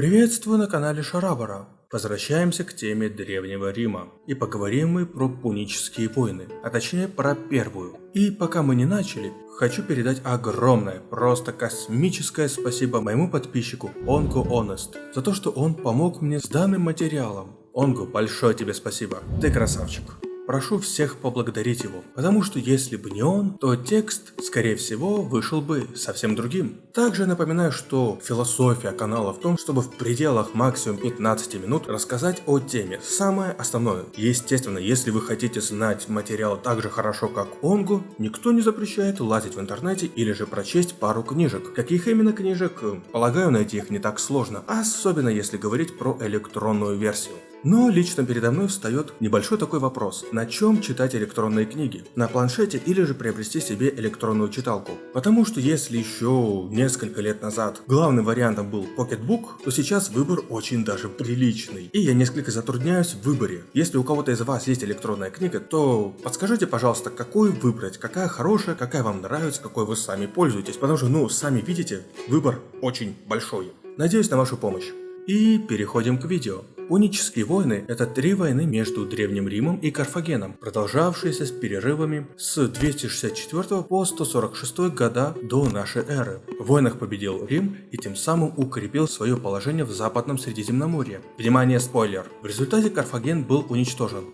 Приветствую на канале Шарабара. Возвращаемся к теме Древнего Рима. И поговорим мы про пунические войны, а точнее про первую. И пока мы не начали, хочу передать огромное, просто космическое спасибо моему подписчику Онго Honest за то, что он помог мне с данным материалом. Онгу, большое тебе спасибо. Ты красавчик прошу всех поблагодарить его, потому что если бы не он, то текст, скорее всего, вышел бы совсем другим. Также напоминаю, что философия канала в том, чтобы в пределах максимум 15 минут рассказать о теме, самое основное. Естественно, если вы хотите знать материал так же хорошо, как Онгу, никто не запрещает лазить в интернете или же прочесть пару книжек. Каких именно книжек? Полагаю, найти их не так сложно, особенно если говорить про электронную версию. Но лично передо мной встает небольшой такой вопрос. На чем читать электронные книги? На планшете или же приобрести себе электронную читалку? Потому что если еще несколько лет назад главным вариантом был Pocketbook, то сейчас выбор очень даже приличный. И я несколько затрудняюсь в выборе. Если у кого-то из вас есть электронная книга, то подскажите, пожалуйста, какую выбрать, какая хорошая, какая вам нравится, какой вы сами пользуетесь. Потому что, ну, сами видите, выбор очень большой. Надеюсь на вашу помощь. И переходим к видео. Пунические войны – это три войны между Древним Римом и Карфагеном, продолжавшиеся с перерывами с 264 по 146 года до нашей эры. В войнах победил Рим и тем самым укрепил свое положение в Западном Средиземноморье. Внимание, спойлер! В результате Карфаген был уничтожен.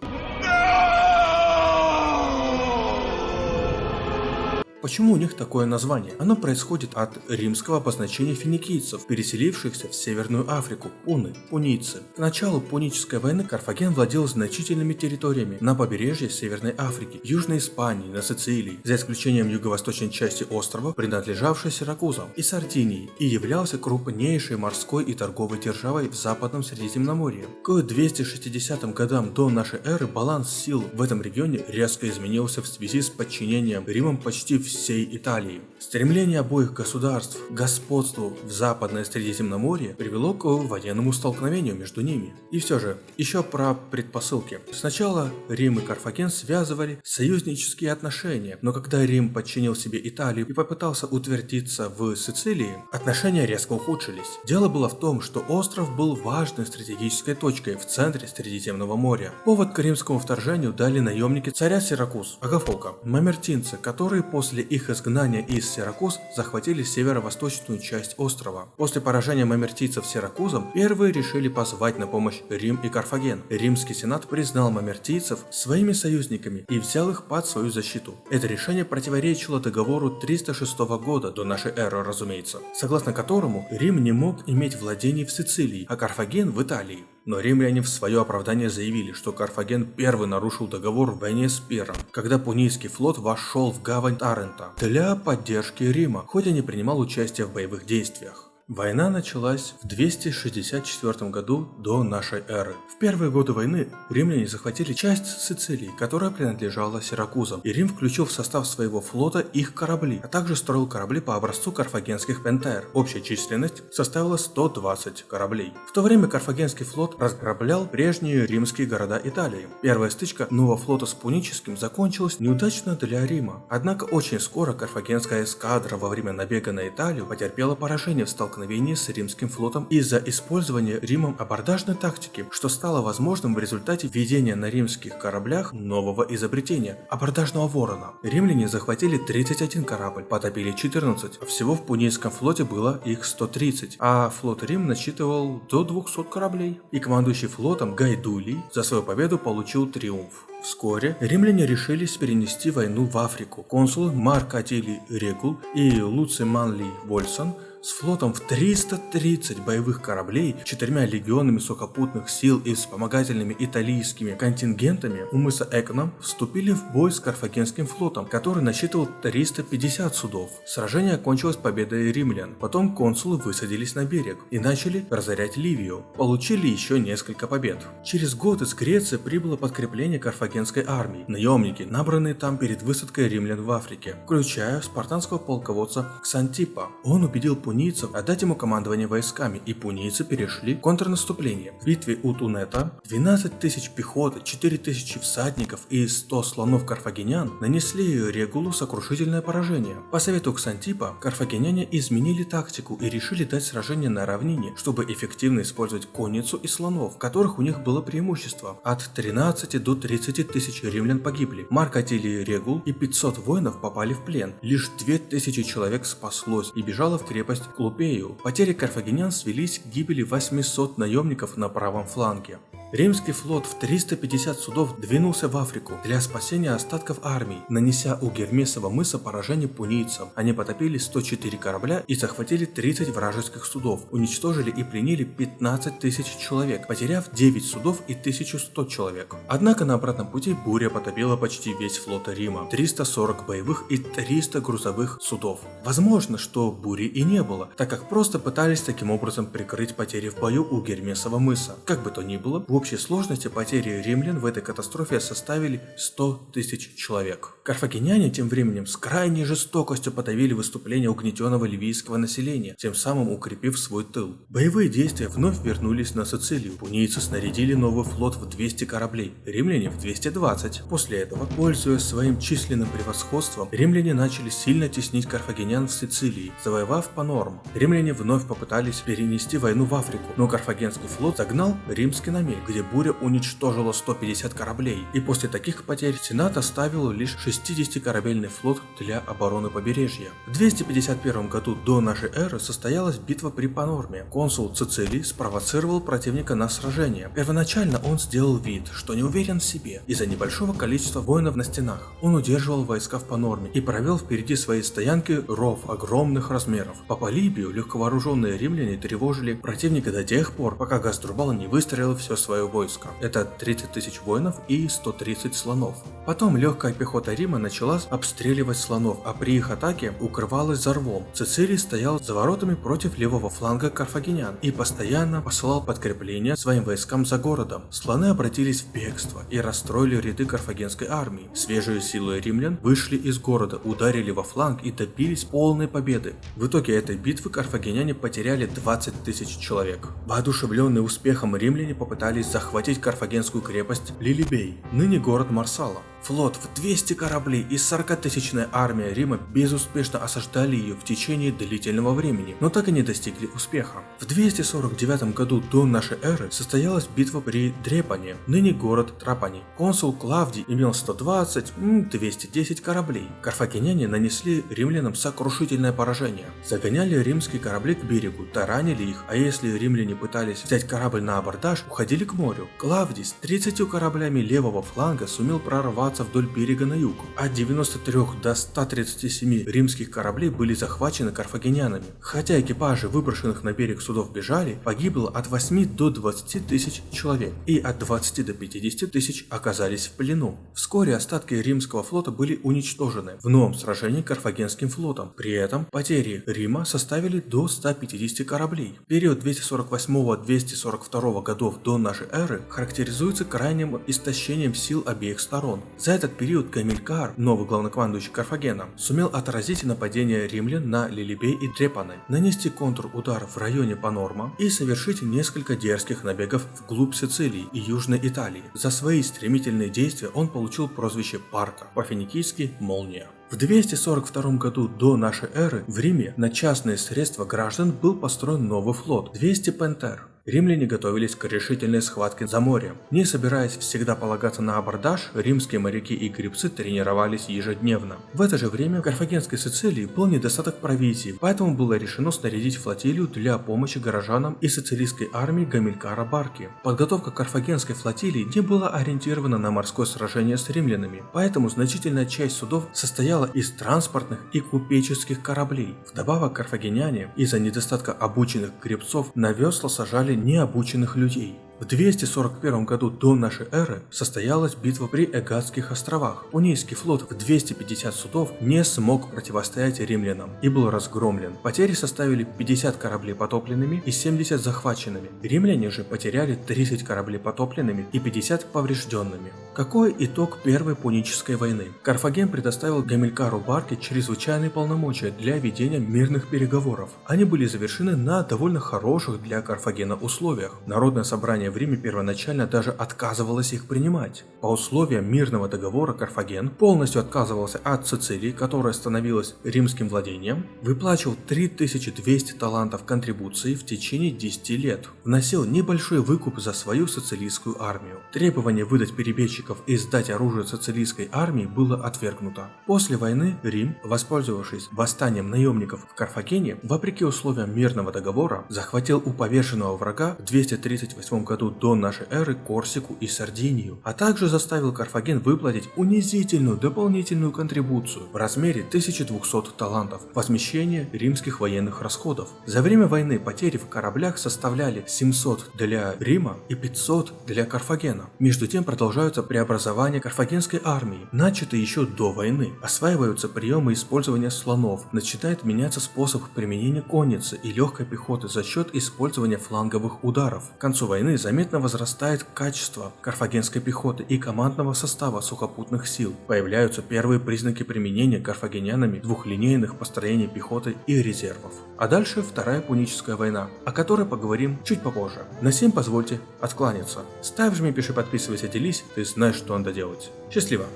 Почему у них такое название? Оно происходит от римского обозначения финикийцев, переселившихся в Северную Африку, пуны, пунийцы. К началу пунической войны Карфаген владел значительными территориями на побережье Северной Африки, Южной Испании, на Сицилии, за исключением юго-восточной части острова, принадлежавшей Сиракузам, и Сардинии, и являлся крупнейшей морской и торговой державой в Западном Средиземноморье. К 260 годам до нашей эры баланс сил в этом регионе резко изменился в связи с подчинением Римом почти всех всей Италии. Стремление обоих государств к господству в Западное Средиземноморье привело к военному столкновению между ними. И все же, еще про предпосылки. Сначала Рим и Карфаген связывали союзнические отношения, но когда Рим подчинил себе Италию и попытался утвердиться в Сицилии, отношения резко ухудшились. Дело было в том, что остров был важной стратегической точкой в центре Средиземного моря. Повод к римскому вторжению дали наемники царя Сиракуз, Агафока, мамертинцы, которые после их изгнания из Сиракуз захватили северо-восточную часть острова. После поражения мамертийцев Сиракузом, первые решили позвать на помощь Рим и Карфаген. Римский сенат признал мамертийцев своими союзниками и взял их под свою защиту. Это решение противоречило договору 306 года до нашей эры, разумеется, согласно которому Рим не мог иметь владений в Сицилии, а Карфаген в Италии. Но римляне в свое оправдание заявили, что Карфаген первый нарушил договор в войне с Пиром, когда Пунийский флот вошел в гавань Тарента для поддержки Рима, хоть и не принимал участие в боевых действиях. Война началась в 264 году до нашей эры. В первые годы войны римляне захватили часть Сицилии, которая принадлежала Сиракузам, и Рим включил в состав своего флота их корабли, а также строил корабли по образцу карфагенских пентер. Общая численность составила 120 кораблей. В то время карфагенский флот разграблял прежние римские города Италии. Первая стычка нового флота с пуническим закончилась неудачно для Рима. Однако очень скоро карфагенская эскадра во время набега на Италию потерпела поражение в столкновении столкновении с римским флотом из-за использования Римом абордажной тактики, что стало возможным в результате введения на римских кораблях нового изобретения – абордажного ворона. Римляне захватили 31 корабль, потопили 14, а всего в Пунийском флоте было их 130, а флот Рим насчитывал до 200 кораблей. И командующий флотом Гайдулий за свою победу получил триумф. Вскоре римляне решились перенести войну в Африку. Консул Марк Атилий Регул и Луций Манли Вольсон с флотом в 330 боевых кораблей, четырьмя легионами сухопутных сил и вспомогательными италийскими контингентами у мыса Эконом вступили в бой с Карфагенским флотом, который насчитывал 350 судов. Сражение окончилось победой римлян. Потом консулы высадились на берег и начали разорять Ливию. Получили еще несколько побед. Через год из Греции прибыло подкрепление Карфагена карфагенской армии, наемники, набранные там перед высадкой римлян в Африке, включая спартанского полководца Ксантипа. Он убедил пунийцев отдать ему командование войсками, и пунийцы перешли в контрнаступление. В битве у Тунета 12 тысяч пехоты, 4 тысячи всадников и 100 слонов карфагенян нанесли Регулу сокрушительное поражение. По совету Ксантипа, карфагеняне изменили тактику и решили дать сражение на равнине, чтобы эффективно использовать конницу и слонов, которых у них было преимущество. От 13 до 30 тысяч римлян погибли. Марк Атилий Регул и 500 воинов попали в плен. Лишь 2000 человек спаслось и бежало в крепость Клупею. Потери карфагенян свелись к гибели 800 наемников на правом фланге. Римский флот в 350 судов двинулся в Африку для спасения остатков армий, нанеся у Гермесова мыса поражение пунийцам. Они потопили 104 корабля и захватили 30 вражеских судов, уничтожили и пленили 15 тысяч человек, потеряв 9 судов и 1100 человек. Однако на обратном пути буря потопила почти весь флот Рима, 340 боевых и 300 грузовых судов. Возможно, что бури и не было, так как просто пытались таким образом прикрыть потери в бою у Гермесова мыса. Как бы то ни было, общей сложности потери римлян в этой катастрофе составили 100 тысяч человек. Карфагеняне тем временем с крайней жестокостью подавили выступление угнетенного ливийского населения, тем самым укрепив свой тыл. Боевые действия вновь вернулись на Сицилию. Пунийцы снарядили новый флот в 200 кораблей, римляне в 220. После этого, пользуясь своим численным превосходством, римляне начали сильно теснить карфагенян в Сицилии, завоевав Панорм. Римляне вновь попытались перенести войну в Африку, но карфагенский флот загнал римский намерение где буря уничтожила 150 кораблей, и после таких потерь Сенат оставил лишь 60-корабельный флот для обороны побережья. В 251 году до нашей эры состоялась битва при Панорме. Консул Цицилий спровоцировал противника на сражение. Первоначально он сделал вид, что не уверен в себе из-за небольшого количества воинов на стенах. Он удерживал войска в Панорме и провел впереди своей стоянки ров огромных размеров. По Полибию легковооруженные римляне тревожили противника до тех пор, пока Гаструбал не выстроил все свое свое войско. Это 30 тысяч воинов и 130 слонов. Потом легкая пехота Рима начала обстреливать слонов, а при их атаке укрывалась за рвом. Цицилий стоял за воротами против левого фланга карфагенян и постоянно посылал подкрепления своим войскам за городом. Слоны обратились в бегство и расстроили ряды карфагенской армии. Свежие силы римлян вышли из города, ударили во фланг и добились полной победы. В итоге этой битвы карфагеняне потеряли 20 тысяч человек. Воодушевленные успехом римляне попытались пытались захватить карфагенскую крепость Лилибей, ныне город Марсала. Флот в 200 кораблей и 40-тысячная армия Рима безуспешно осаждали ее в течение длительного времени, но так и не достигли успеха. В 249 году до нашей эры состоялась битва при Дрепане, ныне город Трапани. Консул Клавдий имел 120-210 кораблей. Карфагеняне нанесли римлянам сокрушительное поражение. Загоняли римские корабли к берегу, таранили их, а если римляне пытались взять корабль на абордаж, уходили к морю. Клавдий с 30 кораблями левого фланга сумел прорваться подниматься вдоль берега на юг. От 93 до 137 римских кораблей были захвачены карфагенянами. Хотя экипажи выброшенных на берег судов бежали, погибло от 8 до 20 тысяч человек, и от 20 до 50 тысяч оказались в плену. Вскоре остатки римского флота были уничтожены в новом сражении карфагенским флотом. При этом потери Рима составили до 150 кораблей. Период 248-242 годов до нашей эры характеризуется крайним истощением сил обеих сторон. За этот период Гамилькар, новый главнокомандующий Карфагена, сумел отразить нападение римлян на Лилибей и Дрепаны, нанести контрудар в районе Панорма и совершить несколько дерзких набегов вглубь Сицилии и Южной Италии. За свои стремительные действия он получил прозвище Парка, по-финикийски «Молния». В 242 году до нашей эры в Риме на частные средства граждан был построен новый флот – 200 Пентер. Римляне готовились к решительной схватке за море. Не собираясь всегда полагаться на абордаж, римские моряки и гребцы тренировались ежедневно. В это же время в Карфагенской Сицилии был недостаток провизии, поэтому было решено снарядить флотилию для помощи горожанам и сицилийской армии Гамилькара Барки. Подготовка карфагенской флотилии не была ориентирована на морское сражение с римлянами, поэтому значительная часть судов состояла из транспортных и купеческих кораблей. Вдобавок карфагеняне из-за недостатка обученных гребцов на весла сажали необученных людей. В 241 году до нашей эры состоялась битва при Эгадских островах. Пунийский флот в 250 судов не смог противостоять римлянам и был разгромлен. Потери составили 50 кораблей потопленными и 70 захваченными. Римляне же потеряли 30 кораблей потопленными и 50 поврежденными. Какой итог Первой Пунической войны? Карфаген предоставил Гамилькару Барке чрезвычайные полномочия для ведения мирных переговоров. Они были завершены на довольно хороших для Карфагена условиях. Народное собрание в Риме первоначально даже отказывалось их принимать. По условиям мирного договора Карфаген полностью отказывался от Сицилии, которая становилась римским владением, выплачивал 3200 талантов контрибуции в течение 10 лет, вносил небольшой выкуп за свою сицилийскую армию. Требование выдать перебежчиков и сдать оружие сицилийской армии было отвергнуто. После войны Рим, воспользовавшись восстанием наемников в Карфагене, вопреки условиям мирного договора, захватил у повешенного врага в 238 году до нашей эры Корсику и Сардинию, а также заставил Карфаген выплатить унизительную дополнительную контрибуцию в размере 1200 талантов, возмещение римских военных расходов. За время войны потери в кораблях составляли 700 для Рима и 500 для Карфагена. Между тем продолжаются преобразования карфагенской армии, начатые еще до войны. Осваиваются приемы использования слонов, начинает меняться способ применения конницы и легкой пехоты за счет использования фланговых ударов. К концу войны заметно возрастает качество карфагенской пехоты и командного состава сухопутных сил. Появляются первые признаки применения карфагенянами двухлинейных построений пехоты и резервов. А дальше Вторая Пуническая война, о которой поговорим чуть попозже. На всем позвольте откланяться. Ставь, жми, пиши, подписывайся, делись, ты знаешь, что надо делать. Счастливо!